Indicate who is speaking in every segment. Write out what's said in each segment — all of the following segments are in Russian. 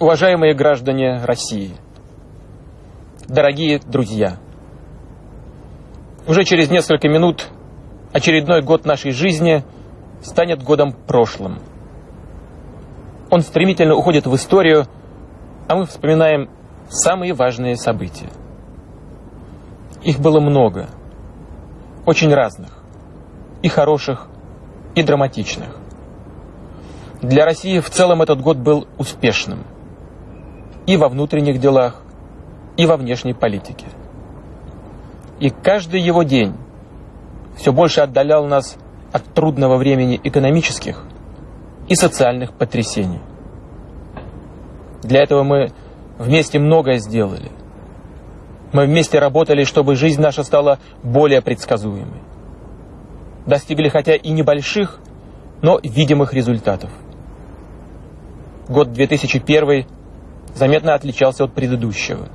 Speaker 1: Уважаемые граждане России, дорогие друзья, уже через несколько минут очередной год нашей жизни станет годом прошлым. Он стремительно уходит в историю, а мы вспоминаем самые важные события. Их было много, очень разных, и хороших, и драматичных. Для России в целом этот год был успешным и во внутренних делах, и во внешней политике. И каждый его день все больше отдалял нас от трудного времени экономических и социальных потрясений. Для этого мы вместе многое сделали. Мы вместе работали, чтобы жизнь наша стала более предсказуемой. Достигли хотя и небольших, но видимых результатов. Год 2001 заметно отличался от предыдущего.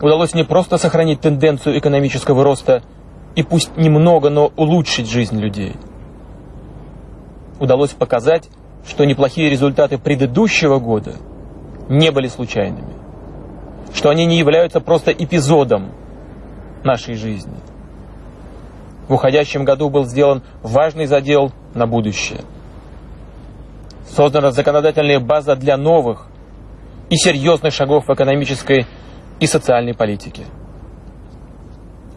Speaker 1: Удалось не просто сохранить тенденцию экономического роста и пусть немного, но улучшить жизнь людей. Удалось показать, что неплохие результаты предыдущего года не были случайными, что они не являются просто эпизодом нашей жизни. В уходящем году был сделан важный задел на будущее – создана законодательная база для новых и серьезных шагов в экономической и социальной политике.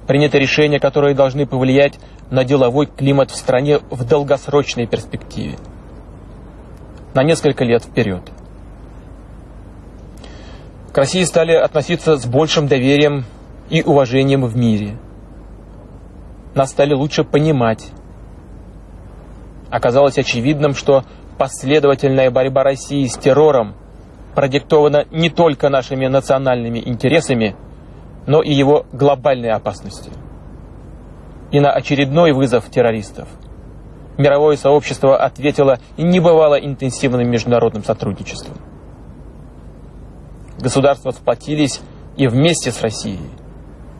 Speaker 1: Принято решения, которые должны повлиять на деловой климат в стране в долгосрочной перспективе, на несколько лет вперед. К России стали относиться с большим доверием и уважением в мире. Нас стали лучше понимать. Оказалось очевидным, что последовательная борьба России с террором продиктована не только нашими национальными интересами, но и его глобальной опасностью. И на очередной вызов террористов мировое сообщество ответило небывало интенсивным международным сотрудничеством. Государства сплотились и вместе с Россией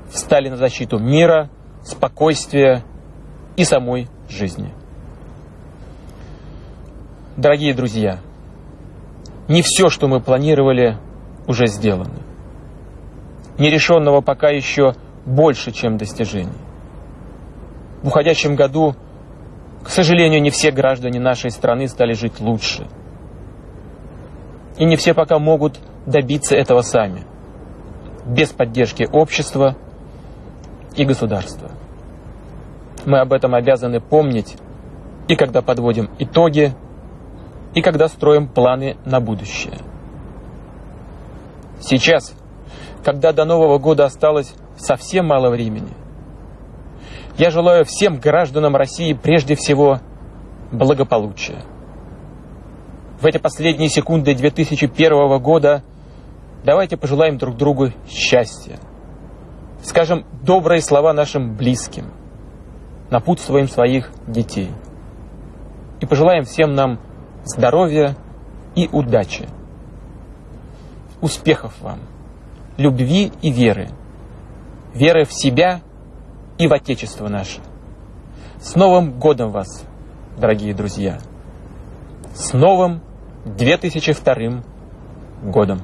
Speaker 1: встали на защиту мира, спокойствия и самой жизни. Дорогие друзья, не все, что мы планировали, уже сделано. Нерешенного пока еще больше, чем достижений. В уходящем году, к сожалению, не все граждане нашей страны стали жить лучше. И не все пока могут добиться этого сами, без поддержки общества и государства. Мы об этом обязаны помнить, и когда подводим итоги и когда строим планы на будущее. Сейчас, когда до Нового года осталось совсем мало времени, я желаю всем гражданам России прежде всего благополучия. В эти последние секунды 2001 года давайте пожелаем друг другу счастья. Скажем добрые слова нашим близким, напутствуем своих детей. И пожелаем всем нам здоровья и удачи. Успехов вам, любви и веры, веры в себя и в Отечество наше. С Новым годом вас, дорогие друзья! С новым 2002 годом!